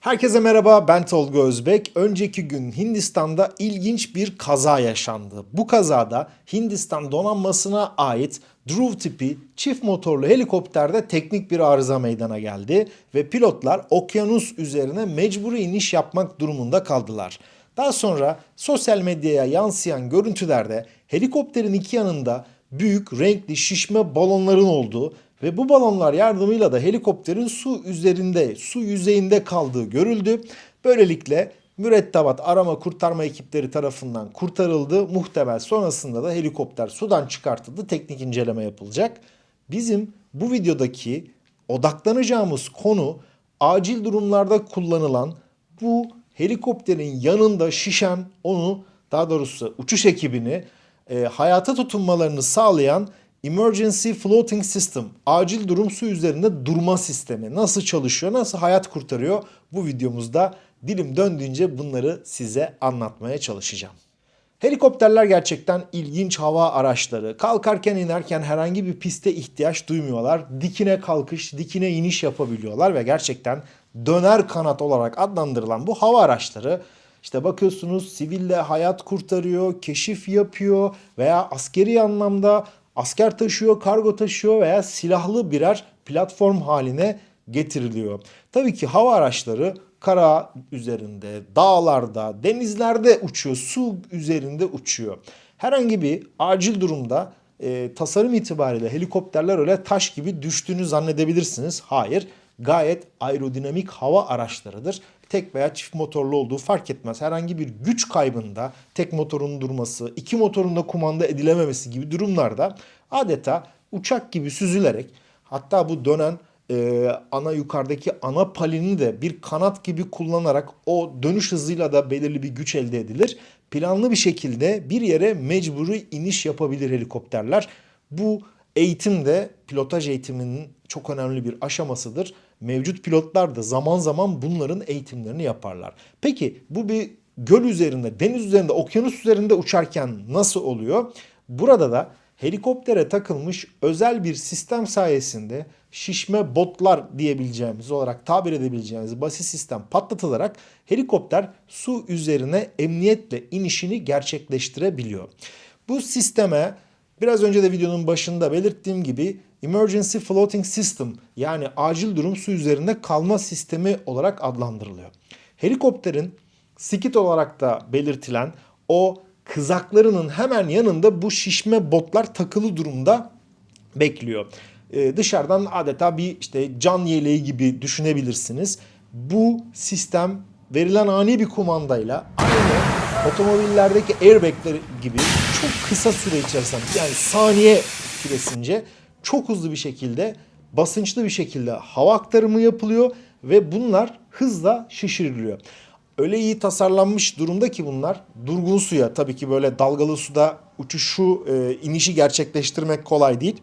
Herkese merhaba ben Tolga Özbek. Önceki gün Hindistan'da ilginç bir kaza yaşandı. Bu kazada Hindistan donanmasına ait Dhruv tipi çift motorlu helikopterde teknik bir arıza meydana geldi ve pilotlar okyanus üzerine mecburi iniş yapmak durumunda kaldılar. Daha sonra sosyal medyaya yansıyan görüntülerde helikopterin iki yanında büyük renkli şişme balonların olduğu ve bu balonlar yardımıyla da helikopterin su üzerinde, su yüzeyinde kaldığı görüldü. Böylelikle mürettebat arama kurtarma ekipleri tarafından kurtarıldı. Muhtemel sonrasında da helikopter sudan çıkartıldı. Teknik inceleme yapılacak. Bizim bu videodaki odaklanacağımız konu acil durumlarda kullanılan bu helikopterin yanında şişen onu daha doğrusu uçuş ekibini e, hayata tutunmalarını sağlayan Emergency Floating System, acil durum su üzerinde durma sistemi nasıl çalışıyor, nasıl hayat kurtarıyor bu videomuzda dilim döndüğünce bunları size anlatmaya çalışacağım. Helikopterler gerçekten ilginç hava araçları. Kalkarken inerken herhangi bir piste ihtiyaç duymuyorlar. Dikine kalkış, dikine iniş yapabiliyorlar ve gerçekten döner kanat olarak adlandırılan bu hava araçları işte bakıyorsunuz siville hayat kurtarıyor, keşif yapıyor veya askeri anlamda asker taşıyor, kargo taşıyor veya silahlı birer platform haline getiriliyor. Tabii ki hava araçları kara üzerinde, dağlarda, denizlerde uçuyor, su üzerinde uçuyor. Herhangi bir acil durumda e, tasarım itibariyle helikopterler öyle taş gibi düştüğünü zannedebilirsiniz. Hayır, gayet aerodinamik hava araçlarıdır. Tek veya çift motorlu olduğu fark etmez. Herhangi bir güç kaybında tek motorun durması, iki motorun da kumanda edilememesi gibi durumlarda adeta uçak gibi süzülerek hatta bu dönen e, ana yukarıdaki ana palini de bir kanat gibi kullanarak o dönüş hızıyla da belirli bir güç elde edilir. Planlı bir şekilde bir yere mecburi iniş yapabilir helikopterler. Bu eğitim de pilotaj eğitiminin çok önemli bir aşamasıdır. Mevcut pilotlar da zaman zaman bunların eğitimlerini yaparlar. Peki bu bir göl üzerinde, deniz üzerinde, okyanus üzerinde uçarken nasıl oluyor? Burada da helikoptere takılmış özel bir sistem sayesinde şişme botlar diyebileceğimiz olarak tabir edebileceğimiz basit sistem patlatılarak helikopter su üzerine emniyetle inişini gerçekleştirebiliyor. Bu sisteme biraz önce de videonun başında belirttiğim gibi Emergency Floating System yani acil durum su üzerinde kalma sistemi olarak adlandırılıyor. Helikopterin skit olarak da belirtilen o kızaklarının hemen yanında bu şişme botlar takılı durumda bekliyor. Ee, dışarıdan adeta bir işte can yeleği gibi düşünebilirsiniz. Bu sistem verilen ani bir kumandayla aynı otomobillerdeki airbagler gibi çok kısa süre içerisinde yani saniye süresince çok hızlı bir şekilde basınçlı bir şekilde hava aktarımı yapılıyor ve bunlar hızla şişiriliyor. Öyle iyi tasarlanmış durumda ki bunlar durgun suya tabii ki böyle dalgalı suda uçuşu e, inişi gerçekleştirmek kolay değil.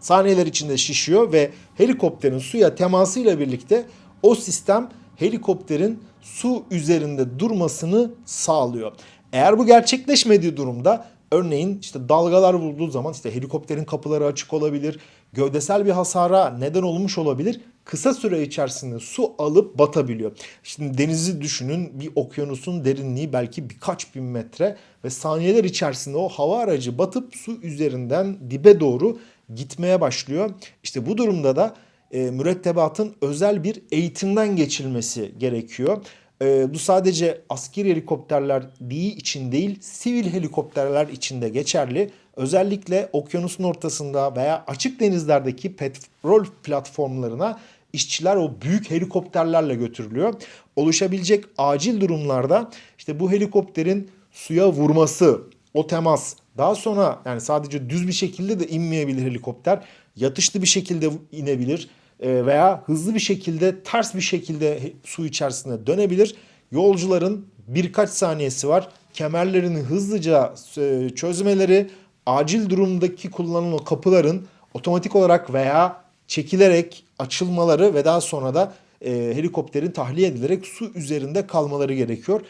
Saniyeler içinde şişiyor ve helikopterin suya temasıyla birlikte o sistem helikopterin su üzerinde durmasını sağlıyor. Eğer bu gerçekleşmediği durumda örneğin işte dalgalar vurduğu zaman işte helikopterin kapıları açık olabilir, gövdesel bir hasara neden olmuş olabilir. Kısa süre içerisinde su alıp batabiliyor. Şimdi denizi düşünün bir okyanusun derinliği belki birkaç bin metre ve saniyeler içerisinde o hava aracı batıp su üzerinden dibe doğru gitmeye başlıyor. İşte bu durumda da e, mürettebatın özel bir eğitimden geçilmesi gerekiyor. E, bu sadece askeri helikopterler değil için değil, sivil helikopterler için de geçerli. Özellikle okyanusun ortasında veya açık denizlerdeki petrol platformlarına işçiler o büyük helikopterlerle götürülüyor. Oluşabilecek acil durumlarda işte bu helikopterin suya vurması, o temas daha sonra yani sadece düz bir şekilde de inmeyebilir helikopter. Yatışlı bir şekilde inebilir veya hızlı bir şekilde ters bir şekilde su içerisinde dönebilir. Yolcuların birkaç saniyesi var. Kemerlerini hızlıca e, çözmeleri, acil durumdaki kullanılan o kapıların otomatik olarak veya çekilerek açılmaları ve daha sonra da e, helikopterin tahliye edilerek su üzerinde kalmaları gerekiyor.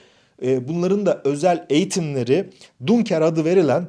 E, bunların da özel eğitimleri Dunker adı verilen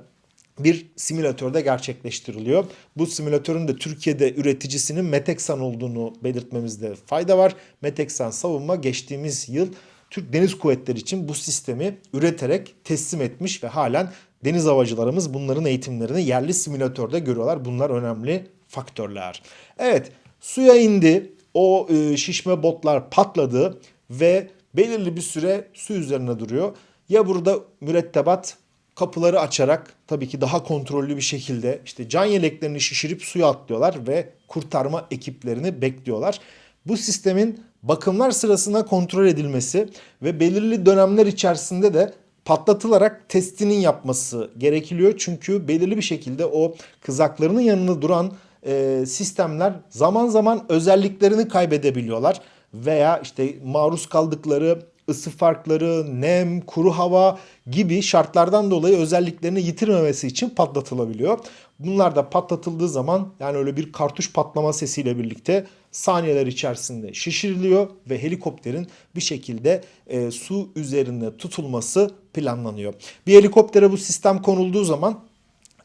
bir simülatörde gerçekleştiriliyor. Bu simülatörün de Türkiye'de üreticisinin Meteksan olduğunu belirtmemizde fayda var. Meteksan Savunma geçtiğimiz yıl Türk Deniz Kuvvetleri için bu sistemi üreterek teslim etmiş ve halen deniz havacılarımız bunların eğitimlerini yerli simülatörde görüyorlar. Bunlar önemli faktörler. Evet suya indi. O e, şişme botlar patladı ve belirli bir süre su üzerine duruyor. Ya burada mürettebat kapıları açarak tabii ki daha kontrollü bir şekilde işte can yeleklerini şişirip suya atlıyorlar ve kurtarma ekiplerini bekliyorlar. Bu sistemin bakımlar sırasında kontrol edilmesi ve belirli dönemler içerisinde de patlatılarak testinin yapması gerekiliyor. Çünkü belirli bir şekilde o kızaklarının yanında duran e, sistemler zaman zaman özelliklerini kaybedebiliyorlar. Veya işte maruz kaldıkları ısı farkları, nem, kuru hava gibi şartlardan dolayı özelliklerini yitirmemesi için patlatılabiliyor. Bunlar da patlatıldığı zaman yani öyle bir kartuş patlama sesiyle birlikte saniyeler içerisinde şişiriliyor ve helikopterin bir şekilde e, su üzerinde tutulması planlanıyor. Bir helikoptere bu sistem konulduğu zaman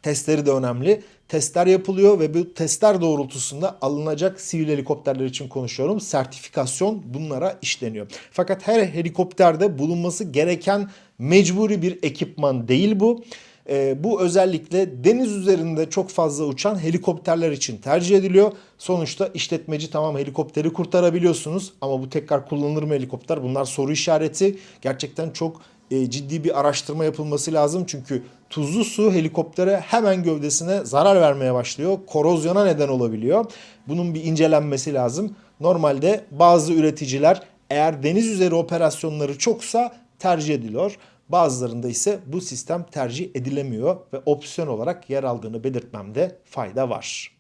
testleri de önemli. Testler yapılıyor ve bu testler doğrultusunda alınacak sivil helikopterler için konuşuyorum. Sertifikasyon bunlara işleniyor. Fakat her helikopterde bulunması gereken mecburi bir ekipman değil bu. E, bu özellikle deniz üzerinde çok fazla uçan helikopterler için tercih ediliyor. Sonuçta işletmeci tamam helikopteri kurtarabiliyorsunuz ama bu tekrar kullanılır mı helikopter? Bunlar soru işareti. Gerçekten çok ciddi bir araştırma yapılması lazım. Çünkü tuzlu su helikoptere hemen gövdesine zarar vermeye başlıyor. Korozyona neden olabiliyor. Bunun bir incelenmesi lazım. Normalde bazı üreticiler eğer deniz üzeri operasyonları çoksa tercih ediliyor. Bazılarında ise bu sistem tercih edilemiyor ve opsiyon olarak yer aldığını belirtmemde fayda var.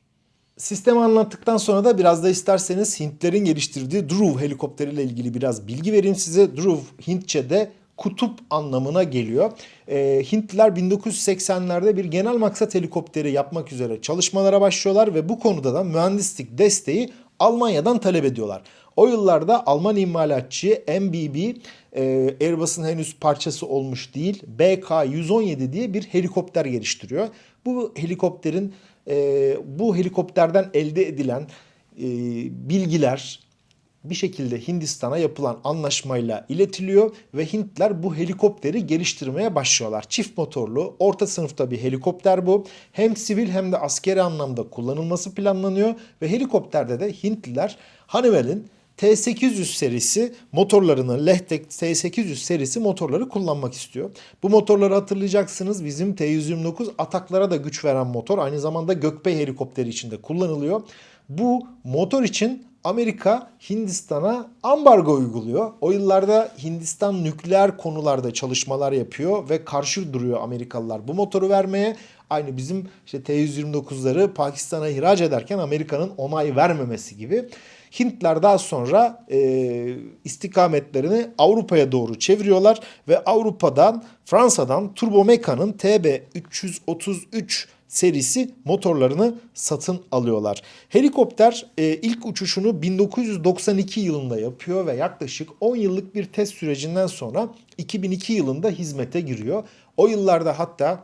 Sistemi anlattıktan sonra da biraz da isterseniz Hintlerin geliştirdiği Dhruv helikopteriyle ilgili biraz bilgi vereyim size. Dhruv Hintçe'de kutup anlamına geliyor. E, Hintliler 1980'lerde bir genel maksat helikopteri yapmak üzere çalışmalara başlıyorlar ve bu konuda da mühendislik desteği Almanya'dan talep ediyorlar. O yıllarda Alman imalatçı MBB e, Airbus'un henüz parçası olmuş değil BK-117 diye bir helikopter geliştiriyor. Bu helikopterin e, bu helikopterden elde edilen e, bilgiler, bir şekilde Hindistan'a yapılan anlaşmayla iletiliyor ve Hintler bu helikopteri geliştirmeye başlıyorlar. Çift motorlu, orta sınıfta bir helikopter bu. Hem sivil hem de askeri anlamda kullanılması planlanıyor ve helikopterde de Hintliler Honeywell'in T800 serisi motorlarını Lehtek T800 serisi motorları kullanmak istiyor. Bu motorları hatırlayacaksınız bizim T129 ataklara da güç veren motor. Aynı zamanda Gökbey helikopteri içinde kullanılıyor. Bu motor için Amerika Hindistan'a ambargo uyguluyor. O yıllarda Hindistan nükleer konularda çalışmalar yapıyor ve karşı duruyor Amerikalılar bu motoru vermeye. Aynı bizim işte T-129'ları Pakistan'a ihraç ederken Amerika'nın onay vermemesi gibi. Hintler daha sonra e, istikametlerini Avrupa'ya doğru çeviriyorlar ve Avrupa'dan Fransa'dan Turbomeca'nın TB333 serisi motorlarını satın alıyorlar. Helikopter e, ilk uçuşunu 1992 yılında yapıyor ve yaklaşık 10 yıllık bir test sürecinden sonra 2002 yılında hizmete giriyor. O yıllarda hatta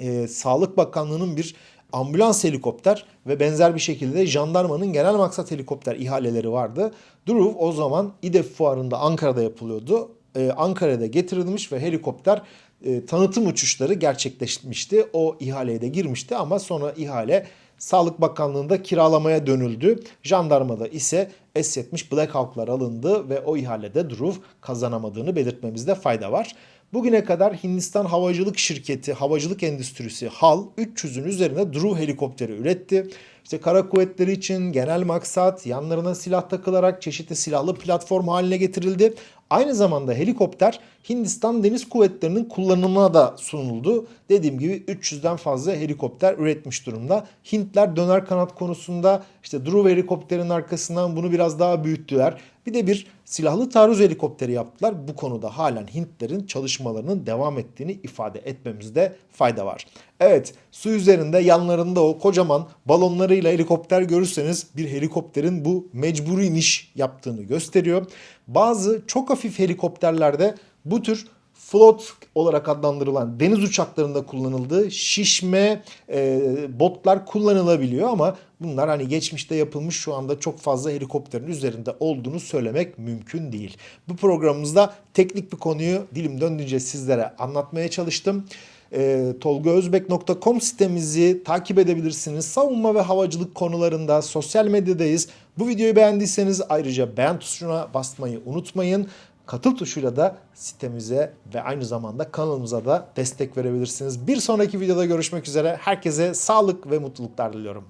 e, Sağlık Bakanlığı'nın bir ambulans helikopter ve benzer bir şekilde jandarmanın genel maksat helikopter ihaleleri vardı. Druv o zaman İDEF fuarında Ankara'da yapılıyordu. Ee, Ankara'da getirilmiş ve helikopter e, tanıtım uçuşları gerçekleşmişti. O ihaleye de girmişti ama sonra ihale Sağlık Bakanlığı'nda kiralamaya dönüldü. Jandarmada ise S-70 Black Hawk'lar alındı ve o ihalede Druv kazanamadığını belirtmemizde fayda var. Bugüne kadar Hindistan Havacılık Şirketi, havacılık endüstrisi HAL 300'ün üzerine Drew helikopteri üretti. İşte kara kuvvetleri için genel maksat yanlarına silah takılarak çeşitli silahlı platform haline getirildi. Aynı zamanda helikopter Hindistan Deniz Kuvvetleri'nin kullanımına da sunuldu. Dediğim gibi 300'den fazla helikopter üretmiş durumda. Hintler döner kanat konusunda işte Drew helikopterin arkasından bunu biraz daha büyüttüler. Bir de bir silahlı taarruz helikopteri yaptılar. Bu konuda halen Hintlerin çalışmalarının devam ettiğini ifade etmemizde fayda var. Evet su üzerinde yanlarında o kocaman balonlarıyla helikopter görürseniz bir helikopterin bu mecburi iniş yaptığını gösteriyor. Bazı çok hafif helikopterlerde bu tür float olarak adlandırılan deniz uçaklarında kullanıldığı şişme e, botlar kullanılabiliyor ama bunlar hani geçmişte yapılmış şu anda çok fazla helikopterin üzerinde olduğunu söylemek mümkün değil. Bu programımızda teknik bir konuyu dilim döndüğünce sizlere anlatmaya çalıştım. E, tolgaözbek.com sitemizi takip edebilirsiniz. Savunma ve havacılık konularında sosyal medyadayız. Bu videoyu beğendiyseniz ayrıca beğen tuşuna basmayı unutmayın. Katıl tuşuyla da sitemize ve aynı zamanda kanalımıza da destek verebilirsiniz. Bir sonraki videoda görüşmek üzere. Herkese sağlık ve mutluluklar diliyorum.